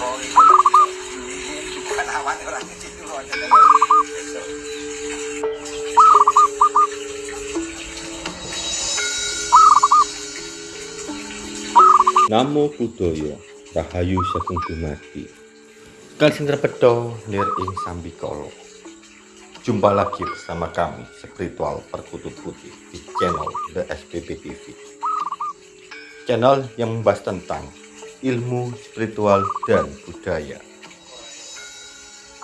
Namo Buddhaya Rahayu Sagung Dumadi Kalsing terpedo Lir ing sambi Jumpa lagi bersama kami Spiritual Perkutut Putih Di channel The SPP TV Channel yang membahas tentang ilmu spiritual dan budaya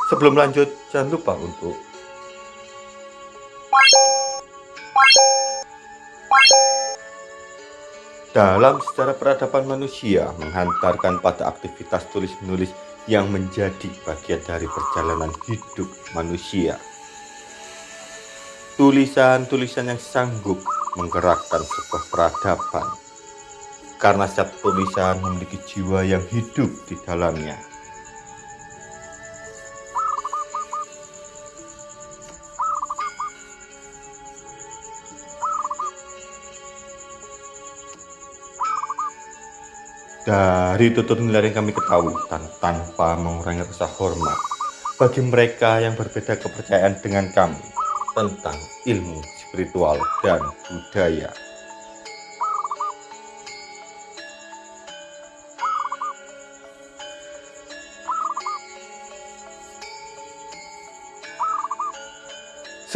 Sebelum lanjut, jangan lupa untuk dalam sejarah peradaban manusia menghantarkan pada aktivitas tulis-menulis yang menjadi bagian dari perjalanan hidup manusia. Tulisan-tulisan yang sanggup menggerakkan sebuah peradaban karena setiap tulisan memiliki jiwa yang hidup di dalamnya. Dari tutur nilai yang kami ketahui dan tanpa mengurangi rasa hormat bagi mereka yang berbeda kepercayaan dengan kami tentang ilmu spiritual dan budaya.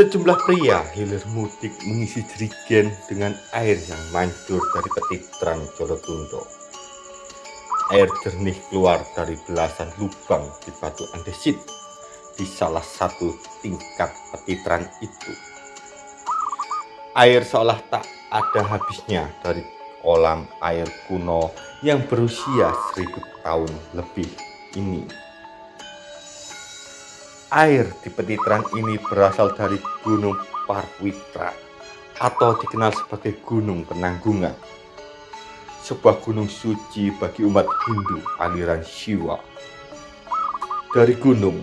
Sejumlah pria hilir mudik mengisi jerigen dengan air yang mancur dari petitran Jolotundo air jernih keluar dari belasan lubang di batu andesit di salah satu tingkat petitran itu. Air seolah tak ada habisnya dari kolam air kuno yang berusia seribu tahun lebih ini. Air di petitran ini berasal dari Gunung Parwitra atau dikenal sebagai Gunung Penanggungan sebuah gunung suci bagi umat Hindu aliran Shiva. Dari gunung,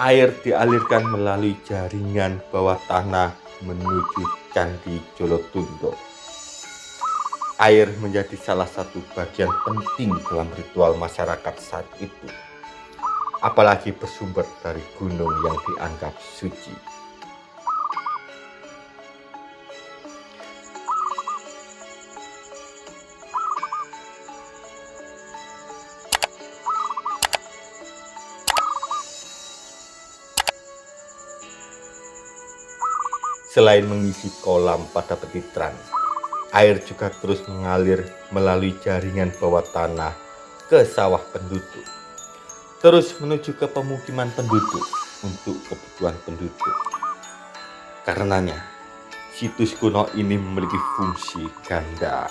air dialirkan melalui jaringan bawah tanah menuju Candi Jolotundo. Air menjadi salah satu bagian penting dalam ritual masyarakat saat itu, apalagi bersumber dari gunung yang dianggap suci. Selain mengisi kolam pada petitran, air juga terus mengalir melalui jaringan bawah tanah ke sawah penduduk, terus menuju ke pemukiman penduduk untuk kebutuhan penduduk. Karenanya, situs kuno ini memiliki fungsi ganda.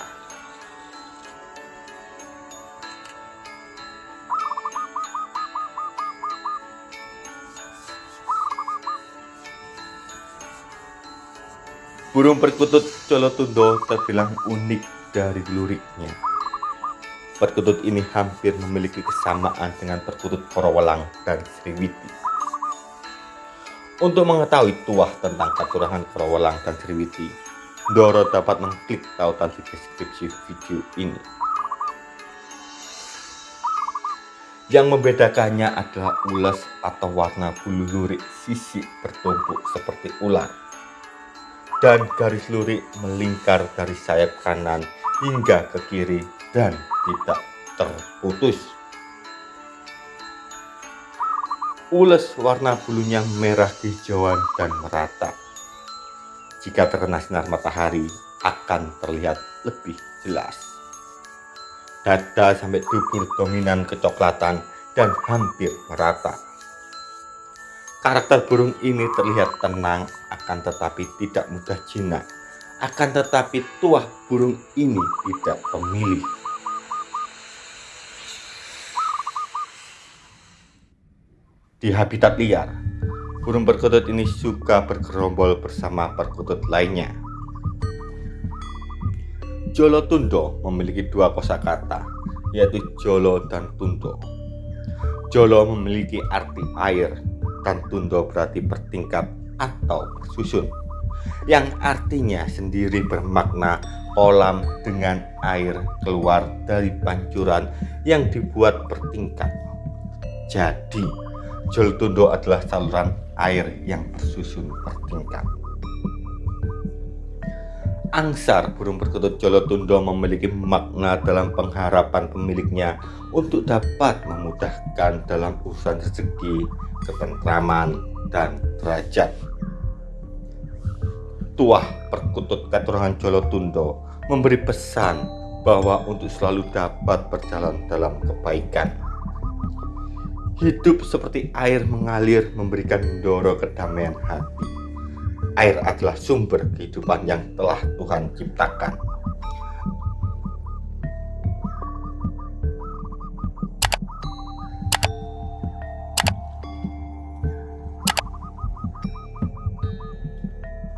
Burung perkutut Colotundo terbilang unik dari luriknya. Perkutut ini hampir memiliki kesamaan dengan perkutut Korowelang dan Sriwiti. Untuk mengetahui tuah tentang kekurangan Korowelang dan Sriwiti, Doro dapat mengklik tautan di deskripsi video ini. Yang membedakannya adalah ulas atau warna bulu lurik sisi bertumpuk seperti ular dan garis lurik melingkar dari sayap kanan hingga ke kiri dan tidak terputus. Ules warna bulunya merah hijauan dan merata. Jika terkena sinar matahari akan terlihat lebih jelas. Dada sampai dubur dominan kecoklatan dan hampir merata. Karakter burung ini terlihat tenang akan tetapi tidak mudah jinak. Akan tetapi tuah burung ini tidak pemilih. Di habitat liar, burung perkutut ini suka bergerombol bersama perkutut lainnya. Jolo Tundo memiliki dua kosakata, yaitu Jolo dan Tundo. Jolo memiliki arti air dan tundo berarti bertingkat atau bersusun yang artinya sendiri bermakna kolam dengan air keluar dari pancuran yang dibuat bertingkat. Jadi, Jol Tundo adalah saluran air yang bersusun bertingkat. angsar burung perkutut Jolotundo memiliki makna dalam pengharapan pemiliknya untuk dapat memudahkan dalam urusan rezeki, ketentraman, dan derajat. Tuah perkutut keturunan Jolotundo memberi pesan bahwa untuk selalu dapat berjalan dalam kebaikan. Hidup seperti air mengalir memberikan doro kedamaian hati air adalah sumber kehidupan yang telah Tuhan ciptakan.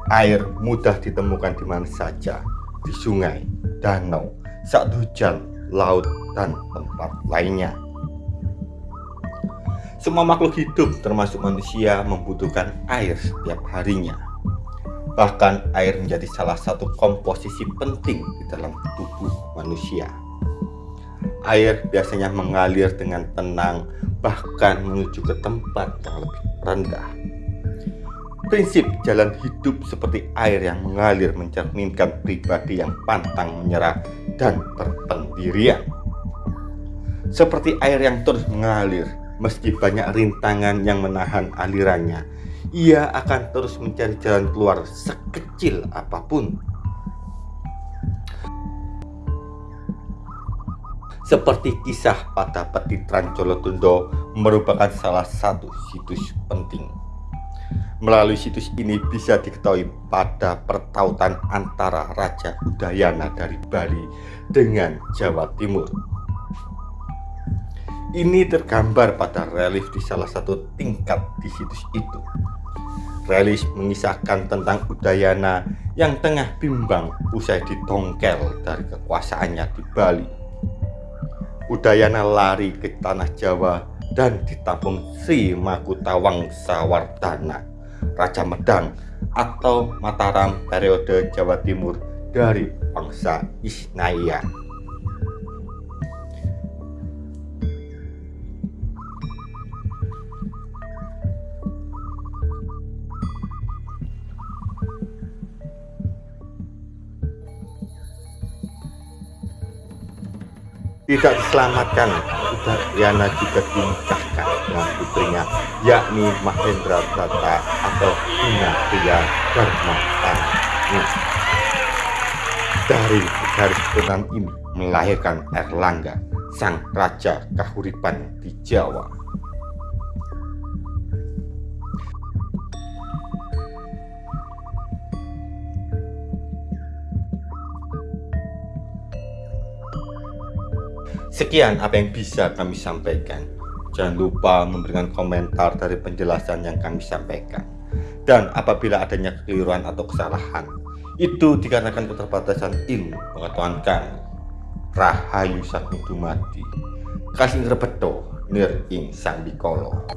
Air mudah ditemukan di mana saja, di sungai, danau, saat hujan, laut, dan tempat lainnya. Semua makhluk hidup termasuk manusia membutuhkan air setiap harinya. Bahkan air menjadi salah satu komposisi penting di dalam tubuh manusia. Air biasanya mengalir dengan tenang bahkan menuju ke tempat yang lebih rendah. Prinsip jalan hidup seperti air yang mengalir mencerminkan pribadi yang pantang menyerah dan berpendirian. Seperti air yang terus mengalir, meski banyak rintangan yang menahan alirannya, ia akan terus mencari jalan keluar sekecil apa pun. Seperti kisah pada Petitran Jolotundo merupakan salah satu situs penting. Melalui situs ini bisa diketahui pada pertautan antara Raja Udayana dari Bali dengan Jawa Timur. Ini tergambar pada relief di salah satu tingkat di situs itu. Relis mengisahkan tentang Udayana yang tengah bimbang usai ditongkel dari kekuasaannya di Bali. Udayana lari ke tanah Jawa dan ditampung Sri Makutawang Sawardana, Raja Medang atau Mataram periode Jawa Timur dari bangsa Isnaya. Tidak diselamatkan. Udayana juga dinikahkan dengan putrinya yakni Mahendra Brata atau Guna Pria Dharma dari garis keturunan ini melahirkan Erlangga sang raja kahuripan di Jawa Sekian apa yang bisa kami sampaikan. Jangan lupa memberikan komentar dari penjelasan yang kami sampaikan. Dan apabila adanya kekeliruan atau kesalahan, itu dikarenakan keterbatasan ilmu pengetahuan kami. Rahayu Sakti Dumadi. Rebeto nir ing sambikolo.